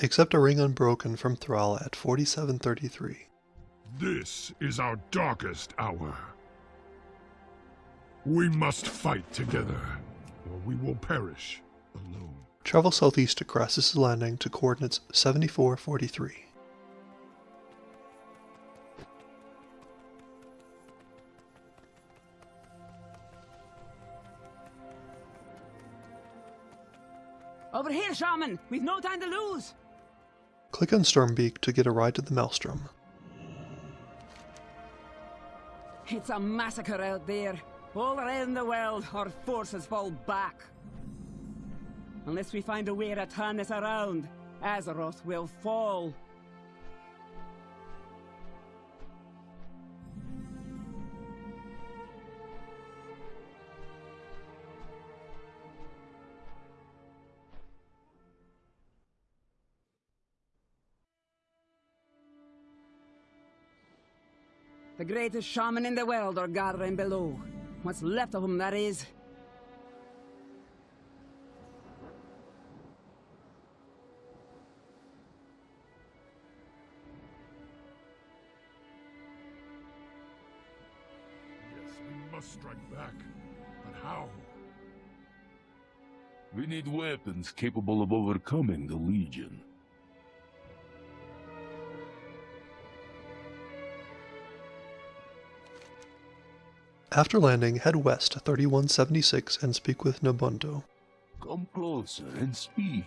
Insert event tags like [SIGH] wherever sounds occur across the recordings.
Accept a ring unbroken from Thrall at 4733. This is our darkest hour. We must fight together, or we will perish alone. Travel southeast to Krasus' Landing to coordinates 7443. Over here, Shaman! We've no time to lose! Click on Stormbeak to get a ride to the Maelstrom. It's a massacre out there. All around the world, our forces fall back. Unless we find a way to turn this around, Azeroth will fall. The greatest shaman in the world are gathering below. What's left of them, that is. Yes, we must strike back. But how? We need weapons capable of overcoming the Legion. After landing, head west to 3176 and speak with Nobundo. Come closer and speak.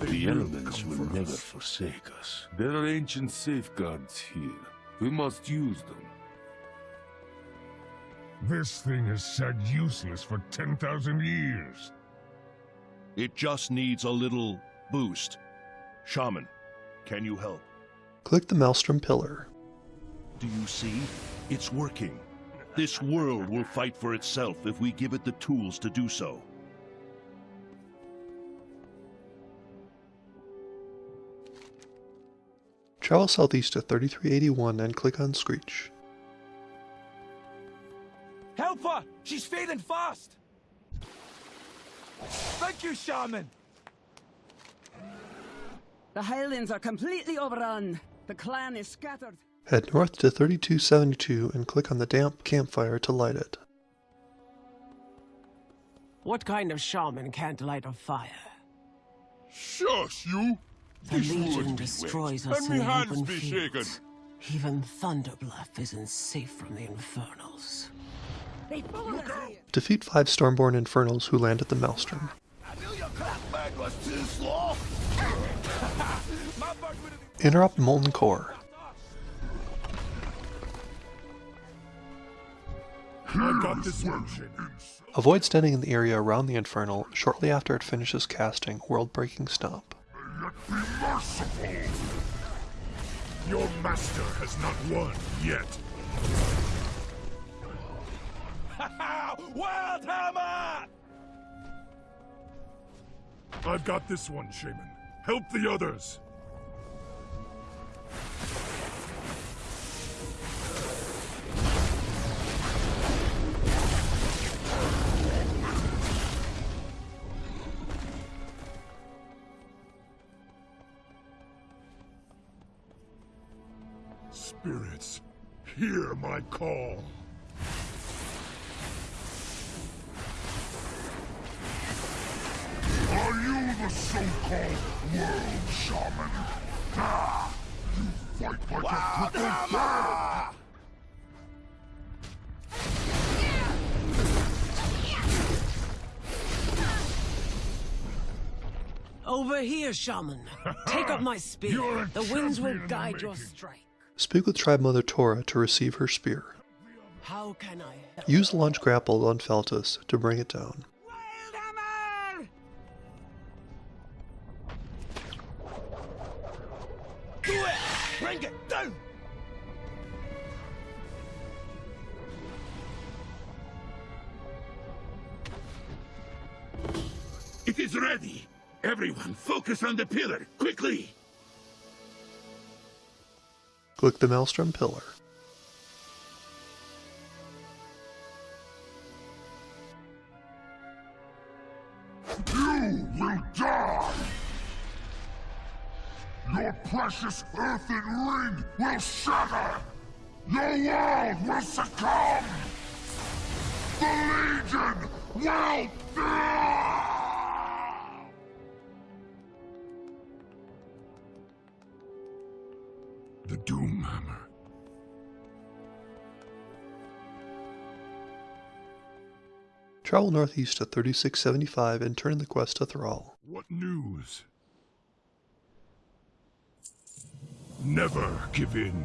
The elements will never forsake us. There are ancient safeguards here. We must use them. This thing has sat useless for 10,000 years. It just needs a little boost. Shaman, can you help? Click the Maelstrom pillar. Do you see? It's working. This world will fight for itself if we give it the tools to do so. Travel southeast to 3381 and click on Screech. Help her! She's fading fast! Thank you, Shaman! The Highlands are completely overrun. The clan is scattered. Head north to 3272 and click on the damp campfire to light it. What kind of shaman can't light a fire? Shush, you! The This Legion destroys us and in the open be fields. Even Thunder Bluff isn't safe from the Infernals. They followed us. Defeat five Stormborn Infernals who land at the Maelstrom. I knew your clapback was too slow! [LAUGHS] My bird would have Interrupt Molten Core. I got this Avoid standing in the area around the Infernal shortly after it finishes casting World Breaking Stomp. Be merciful! Your master has not won yet. [LAUGHS] Hammer! I've got this one, Shaman. Help the others. Spirits, hear my call. Are you the so-called world shaman? Ah, you fight like a crippled bear! Over here, shaman. Take up my spear. The winds will champion in guide your strike. Speak with Tribe Mother Tora to receive her spear. How can I help? Use launch grapple on Feltus to bring it down. Do it! Bring it down! It is ready! Everyone, focus on the pillar, quickly! Click the Maelstrom pillar. You will die! Your precious earthen ring will shatter! Your world will succumb! The Legion will... The Doomhammer. Travel northeast to 3675 and turn in the quest to Thrall. What news? Never give in.